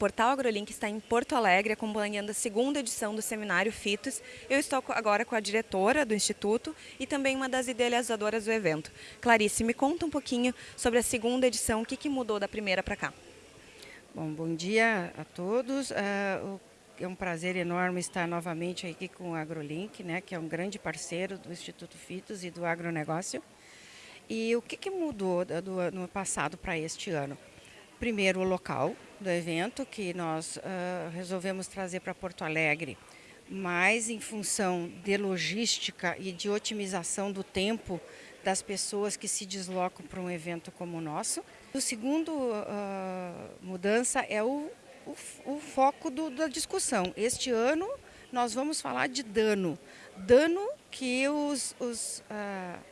Portal AgroLink está em Porto Alegre acompanhando a segunda edição do seminário FITOS. Eu estou agora com a diretora do Instituto e também uma das idealizadoras do evento. Clarice, me conta um pouquinho sobre a segunda edição, o que, que mudou da primeira para cá? Bom, bom dia a todos. Uh, é um prazer enorme estar novamente aqui com o AgroLink, né, que é um grande parceiro do Instituto FITOS e do agronegócio. E o que, que mudou do ano passado para este ano? Primeiro, o local do evento, que nós uh, resolvemos trazer para Porto Alegre, mais em função de logística e de otimização do tempo das pessoas que se deslocam para um evento como o nosso. O segundo uh, mudança é o, o, o foco do, da discussão. Este ano nós vamos falar de dano. Dano que os, os uh,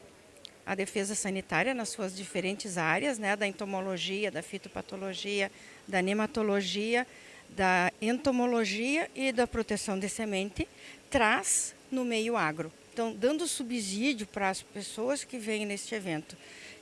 a defesa sanitária nas suas diferentes áreas, né, da entomologia, da fitopatologia, da nematologia, da entomologia e da proteção de semente, traz no meio agro. Então, dando subsídio para as pessoas que vêm neste evento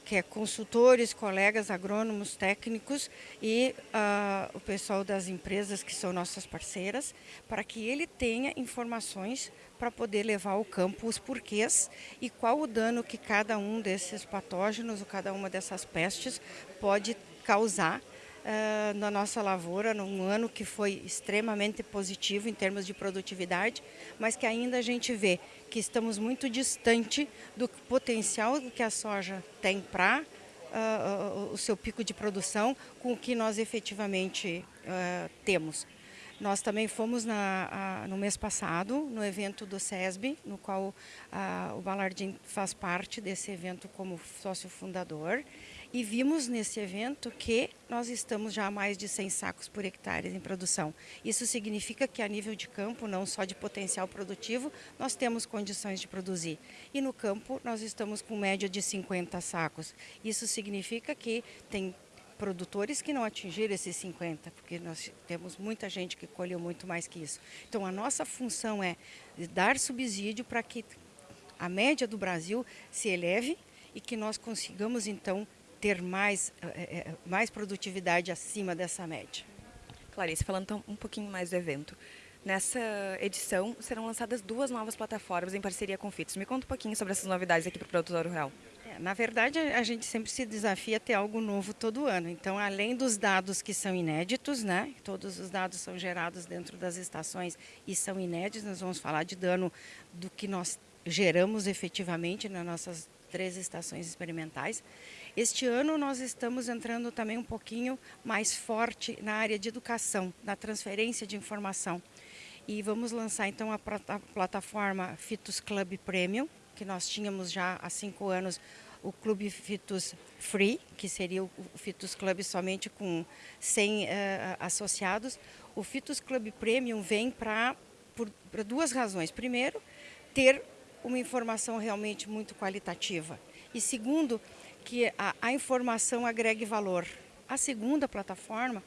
que é consultores, colegas agrônomos, técnicos e uh, o pessoal das empresas que são nossas parceiras, para que ele tenha informações para poder levar ao campo os porquês e qual o dano que cada um desses patógenos ou cada uma dessas pestes pode causar uh, na nossa lavoura num ano que foi extremamente positivo em termos de produtividade, mas que ainda a gente vê que estamos muito distante do potencial que a soja tem para uh, o seu pico de produção com o que nós efetivamente uh, temos. Nós também fomos na, no mês passado no evento do SESB, no qual a, o Balardim faz parte desse evento como sócio fundador. E vimos nesse evento que nós estamos já a mais de 100 sacos por hectare em produção. Isso significa que a nível de campo, não só de potencial produtivo, nós temos condições de produzir. E no campo nós estamos com média de 50 sacos. Isso significa que tem produtores que não atingiram esses 50, porque nós temos muita gente que colheu muito mais que isso. Então a nossa função é dar subsídio para que a média do Brasil se eleve e que nós consigamos então ter mais, é, mais produtividade acima dessa média. Clarice, falando então um pouquinho mais do evento. Nessa edição serão lançadas duas novas plataformas em parceria com o FITS. Me conta um pouquinho sobre essas novidades aqui para o produtor rural. Na verdade, a gente sempre se desafia a ter algo novo todo ano. Então, além dos dados que são inéditos, né? Todos os dados são gerados dentro das estações e são inéditos. Nós vamos falar de dano do que nós geramos efetivamente nas nossas três estações experimentais. Este ano nós estamos entrando também um pouquinho mais forte na área de educação, na transferência de informação. E vamos lançar então a plataforma Fitus Club Premium, que nós tínhamos já há cinco anos o Clube Fitus Free, que seria o Fitus Club somente com 100 uh, eh, associados. O Fitus Club Premium vem para duas razões. Primeiro, ter uma informação realmente muito qualitativa. E segundo, que a, a informação agregue valor. A segunda plataforma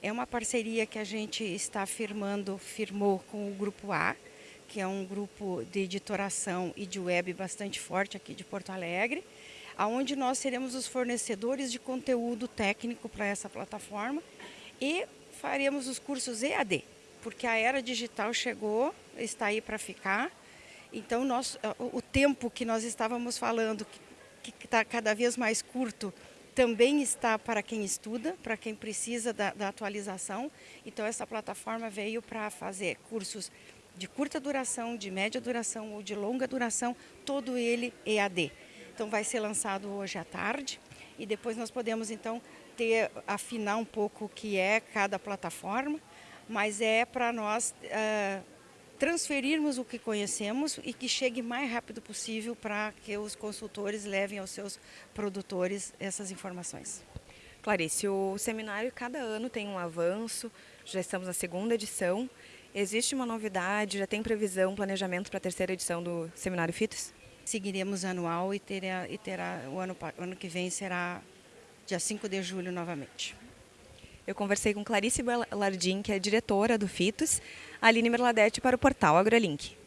é uma parceria que a gente está firmando, firmou com o Grupo A, que é um grupo de editoração e de web bastante forte aqui de Porto Alegre, aonde nós seremos os fornecedores de conteúdo técnico para essa plataforma e faremos os cursos EAD, porque a era digital chegou, está aí para ficar. Então, nós, o tempo que nós estávamos falando, que está cada vez mais curto, também está para quem estuda, para quem precisa da, da atualização. Então, essa plataforma veio para fazer cursos de curta duração, de média duração ou de longa duração, todo ele EAD. Então vai ser lançado hoje à tarde e depois nós podemos então ter, afinar um pouco o que é cada plataforma, mas é para nós uh, transferirmos o que conhecemos e que chegue mais rápido possível para que os consultores levem aos seus produtores essas informações. Clarice, o seminário cada ano tem um avanço, já estamos na segunda edição. Existe uma novidade, já tem previsão, planejamento para a terceira edição do Seminário FITOS? Seguiremos anual e terá, e terá o ano, ano que vem será dia 5 de julho novamente. Eu conversei com Clarice Lardim, que é diretora do FITOS, Aline Merladete para o portal AgroLink.